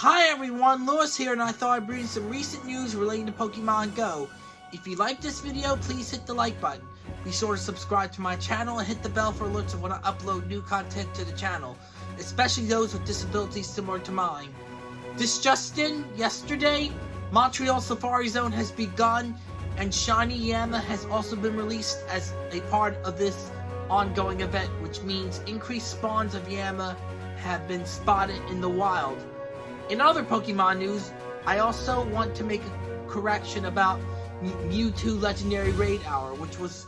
Hi everyone, Lewis here and I thought I'd bring some recent news relating to Pokemon Go. If you like this video, please hit the like button. Be sure to subscribe to my channel and hit the bell for alerts when I upload new content to the channel, especially those with disabilities similar to mine. This just in, yesterday, Montreal Safari Zone has begun and Shiny Yanma has also been released as a part of this ongoing event, which means increased spawns of Yanma have been spotted in the wild. In other Pokemon news, I also want to make a correction about Mewtwo Legendary Raid Hour, which was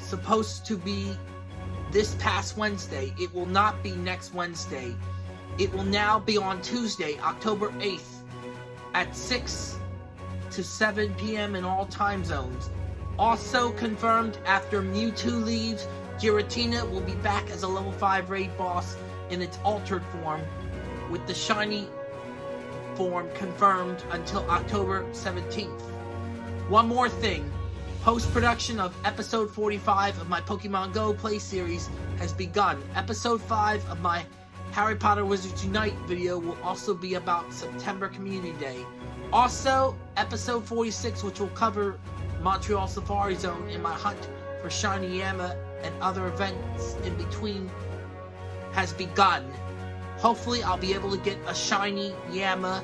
supposed to be this past Wednesday. It will not be next Wednesday. It will now be on Tuesday, October 8th at 6 to 7 p.m. in all time zones. Also confirmed after Mewtwo leaves, Giratina will be back as a level 5 raid boss in its altered form, with the shiny form confirmed until October 17th. One more thing. Post-production of episode 45 of my Pokemon Go play series has begun. Episode 5 of my Harry Potter Wizards Unite video will also be about September Community Day. Also, episode 46, which will cover Montreal Safari Zone and my hunt for Shiny Yanma and other events in between, has begun. Hopefully I'll be able to get a shiny Yanma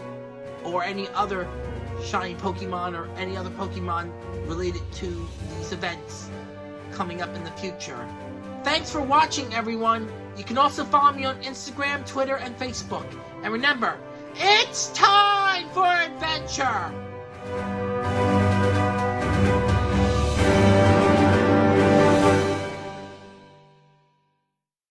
or any other shiny Pokemon or any other Pokemon related to these events coming up in the future. Thanks for watching everyone! You can also follow me on Instagram, Twitter, and Facebook. And remember, it's time for adventure!